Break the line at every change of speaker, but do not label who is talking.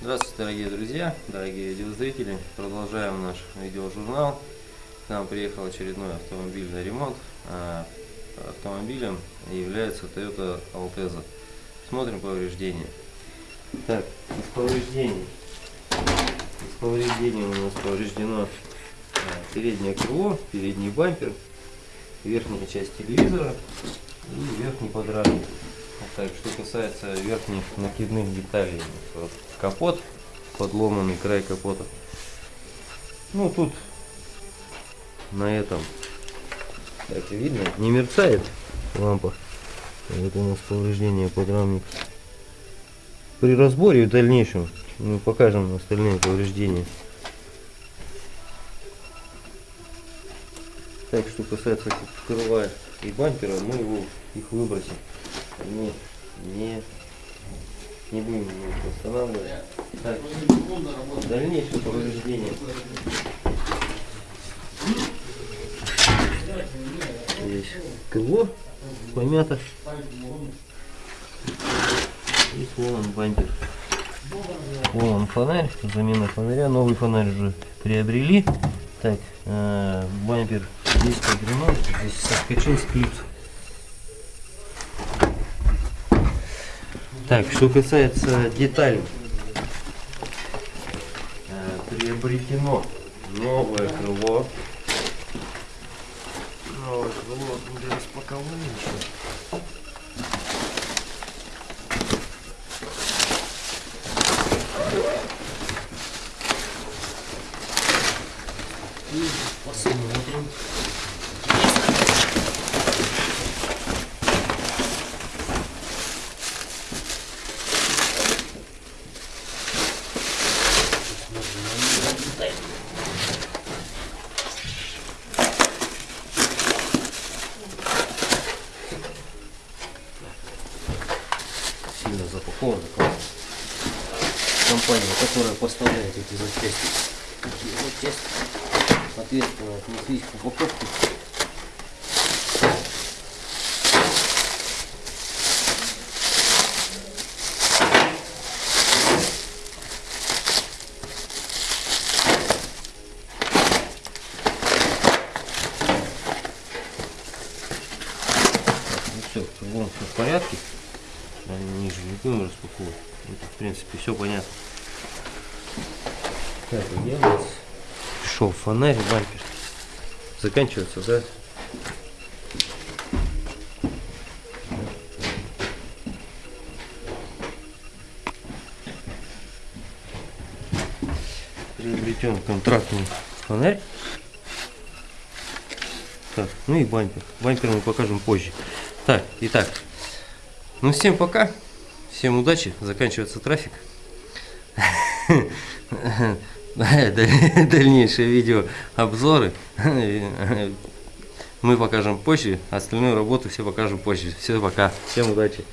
Здравствуйте, дорогие друзья, дорогие видеозрители. Продолжаем наш видеожурнал. К нам приехал очередной автомобиль на ремонт. А автомобилем является Toyota Alteza. Смотрим повреждения. Так, из повреждений. Из повреждений у нас повреждено а, переднее крыло, передний бампер, верхняя часть телевизора и верхний подрамник. Так, что касается верхних накидных деталей, вот капот, подломанный край капота. Ну тут на этом, так видно, не мерцает лампа. Это у нас повреждение подрамника. При разборе в дальнейшем мы покажем остальные повреждения. Так, что касается крыла и бампера, мы его, их выбросим. Они не, не будем восстанавливать. Так, дальнейшее повреждение. Здесь крыло помято. И сломан бампер. Сломан фонарь, замена фонаря. Новый фонарь уже приобрели. Так, э, бампер здесь под здесь соскочил склип. Так, что касается деталей. Э, приобретено новое крыло. Новое крыло не распаковали еще. Посмотрим. Сильно запаковано компания, которая поставляет эти запчасти. Запчасти ответственно отнеслись к упаковке. Ну все, вон все в порядке. Они ниже не будем распаковывать. Это, в принципе, все понятно. Так, где у нас пришел фонарь, бампер. Заканчивается, да? Приобретен контрактный фонарь. Так, ну и бампер. Бампер мы покажем позже. Так, итак, ну всем пока, всем удачи, заканчивается трафик. Дальнейшие видео обзоры мы покажем позже, остальную работу все покажем позже. Все пока, всем удачи.